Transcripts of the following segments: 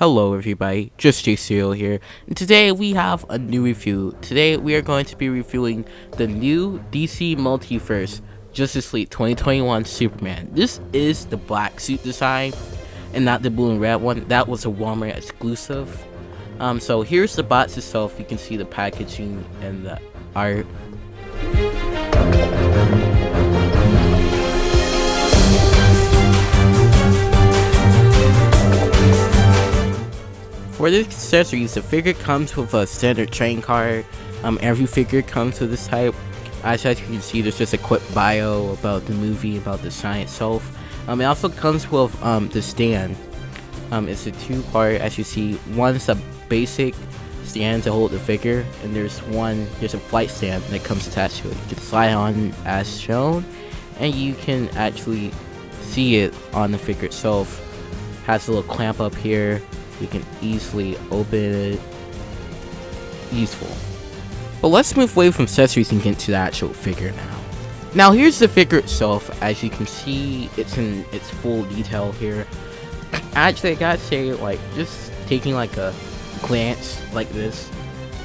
Hello everybody, just JCO here, and today we have a new review. Today we are going to be reviewing the new DC Multiverse Justice League 2021 Superman. This is the black suit design, and not the blue and red one. That was a Walmart exclusive. Um, so here's the box itself. You can see the packaging and the art. For the accessories, the figure comes with a standard train card. Um, every figure comes with this type. As you can see, there's just a quick bio about the movie, about the sign itself. Um, it also comes with um, the stand. Um, it's a two-part, as you see. One's a basic stand to hold the figure, and there's one, there's a flight stand that comes attached to it. You can slide on as shown, and you can actually see it on the figure itself. Has a little clamp up here you can easily open it. Useful. But let's move away from accessories and get to the actual figure now. Now here's the figure itself. As you can see, it's in its full detail here. Actually, I gotta say, like, just taking like a glance like this,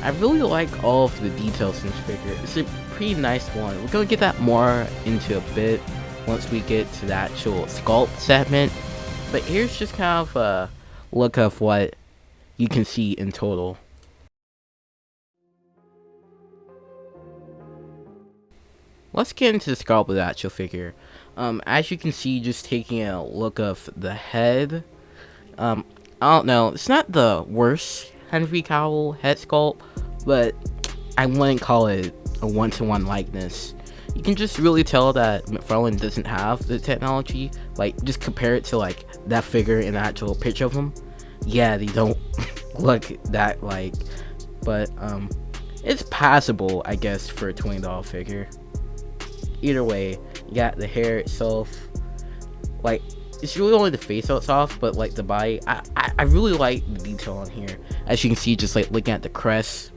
I really like all of the details in this figure. It's a pretty nice one. We're gonna get that more into a bit once we get to the actual sculpt segment. But here's just kind of a look of what you can see in total. Let's get into the sculpt of the actual figure. Um, as you can see, just taking a look of the head. Um, I don't know, it's not the worst Henry Cavill head sculpt, but I wouldn't call it a one-to-one -one likeness. You can just really tell that McFarlane doesn't have the technology. Like, just compare it to like that figure in the actual picture of him yeah, they don't look that like, but um, it's passable, I guess, for a twenty dollar figure. Either way, you got the hair itself, like it's really only the face that's off, but like the body, I, I, I really like the detail on here. As you can see, just like looking at the crest,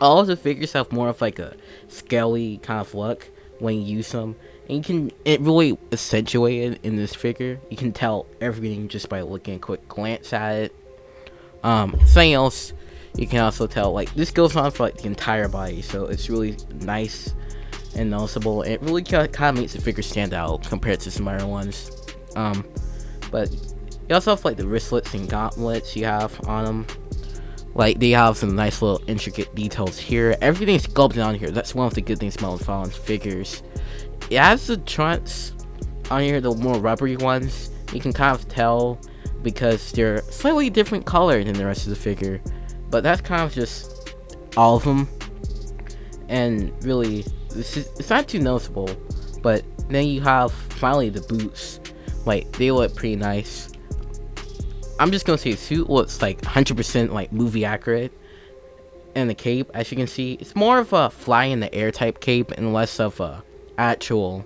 all the figures have more of like a scaly kind of look when you use them and you can it really accentuated in this figure. You can tell everything just by looking a quick glance at it. Um something else you can also tell like this goes on for like the entire body so it's really nice and noticeable. And it really kind of makes the figure stand out compared to some other ones. Um but you also have like the wristlets and gauntlets you have on them like they have some nice little intricate details here. Everything's sculpted on here. That's one of the good things about Fallon's figures it has the trunks on here, the more rubbery ones. You can kind of tell because they're slightly different color than the rest of the figure. But that's kind of just all of them. And really, is, it's not too noticeable. But then you have finally the boots. Like, they look pretty nice. I'm just gonna say the suit looks like 100% like movie accurate. And the cape, as you can see, it's more of a fly in the air type cape and less of a actual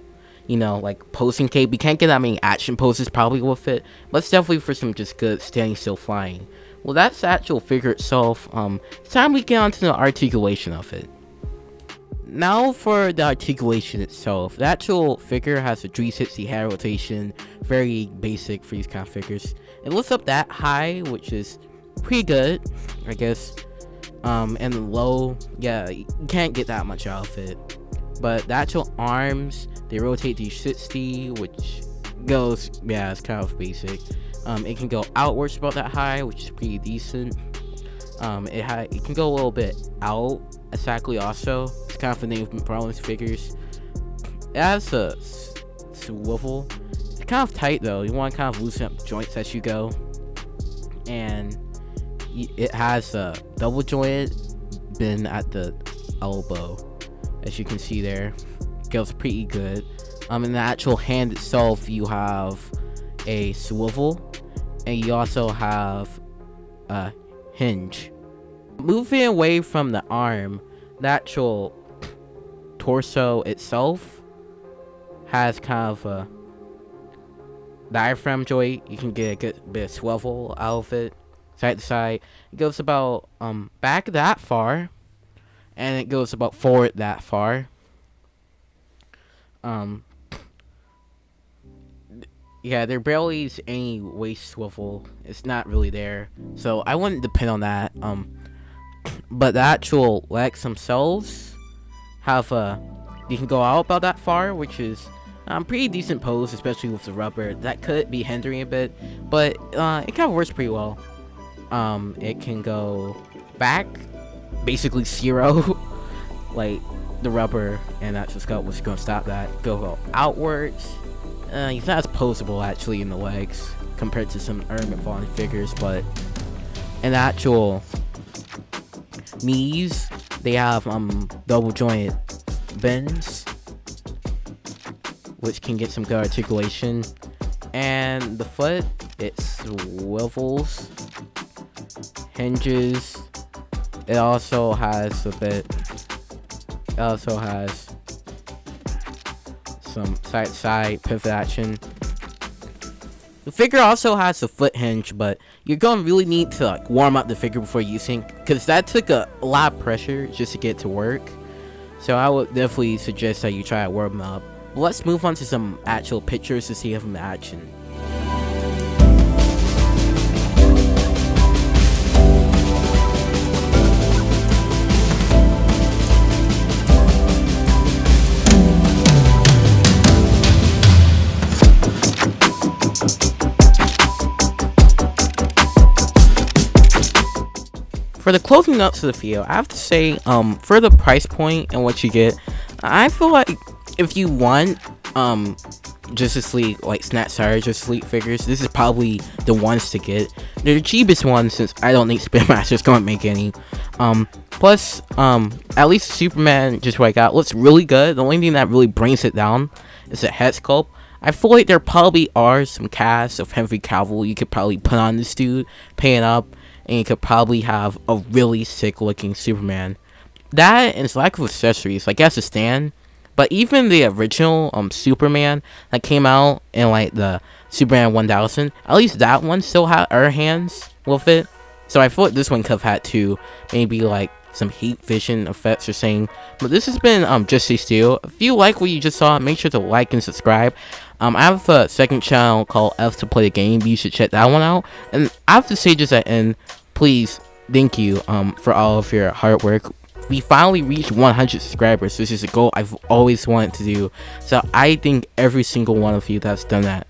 you know like posing cape We can't get that many action poses probably with it but it's definitely for some just good standing still flying. Well that's the actual figure itself. Um it's time we get on to the articulation of it. Now for the articulation itself. The actual figure has a 360 head rotation very basic for these kind of figures. It lifts up that high which is pretty good i guess. Um and low yeah you can't get that much out of it but the actual arms they rotate to 60 which goes yeah it's kind of basic. Um it can go outwards about that high which is pretty decent. Um it had it can go a little bit out exactly also. It's kind of a name of problems figures. It has a swivel. It's kind of tight though. You want to kind of loosen up joints as you go. And it has a double jointed bin at the elbow as you can see there goes pretty good. Um in the actual hand itself you have a swivel and you also have a hinge. Moving away from the arm the actual torso itself has kind of a diaphragm joint. You can get a good bit of swivel out of it side to side. It goes about um back that far and it goes about forward that far. Um, yeah, there barely is any waist swivel. It's not really there, so I wouldn't depend on that. Um, but the actual legs themselves have a you can go out about that far, which is um, pretty decent pose, especially with the rubber. That could be hindering a bit, but uh, it kind of works pretty well. Um, it can go back, basically zero, like the rubber and that's just got what's to stop that. Go, go outwards. Uh, he's not as posable actually in the legs compared to some Ermac Fallen figures, but in actual knees, they have um double jointed bends, which can get some good articulation. And the foot, it swivels, hinges. It also has a bit It also has some side side pivot action. The figure also has a foot hinge, but you're gonna really need to like warm up the figure before using, because that took a, lot of pressure just to get to work. So I would definitely suggest that you try to warm up. Let's move on to some actual pictures to see him in action. For the closing up to the video, I have to say, um, for the price point and what you get, I feel like if you want, um, Justice League, like Snatch Sire Justice League figures, this is probably the ones to get. They're the cheapest ones since I don't think Spin Master's gonna make any. Um, plus, um, at least Superman, just what I got, looks really good. The only thing that really brings it down is the head sculpt. I feel like there probably are some casts of Henry Cavill you could probably put on this dude, pay it up, and you could probably have a really sick looking Superman. That and its lack of accessories, like as a stand, but even the original um Superman that came out in like the Superman 1000, at least that one still had air hands with it. So I thought this one could have had to maybe like some heat vision effects or saying. But this has been um Just Steel. If you like what you just saw, make sure to like and subscribe. Um, I have a second channel called F to Play the Game. You should check that one out. And I have to say just at end, please, thank you um for all of your hard work. We finally reached 100 subscribers, which is a goal I've always wanted to do. So I thank every single one of you that's done that.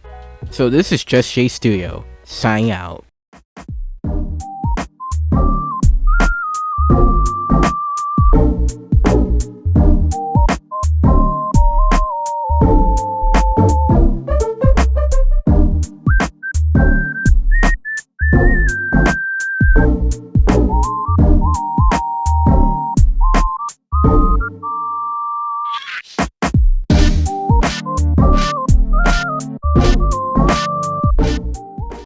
So this is Just Jay Studio, signing out.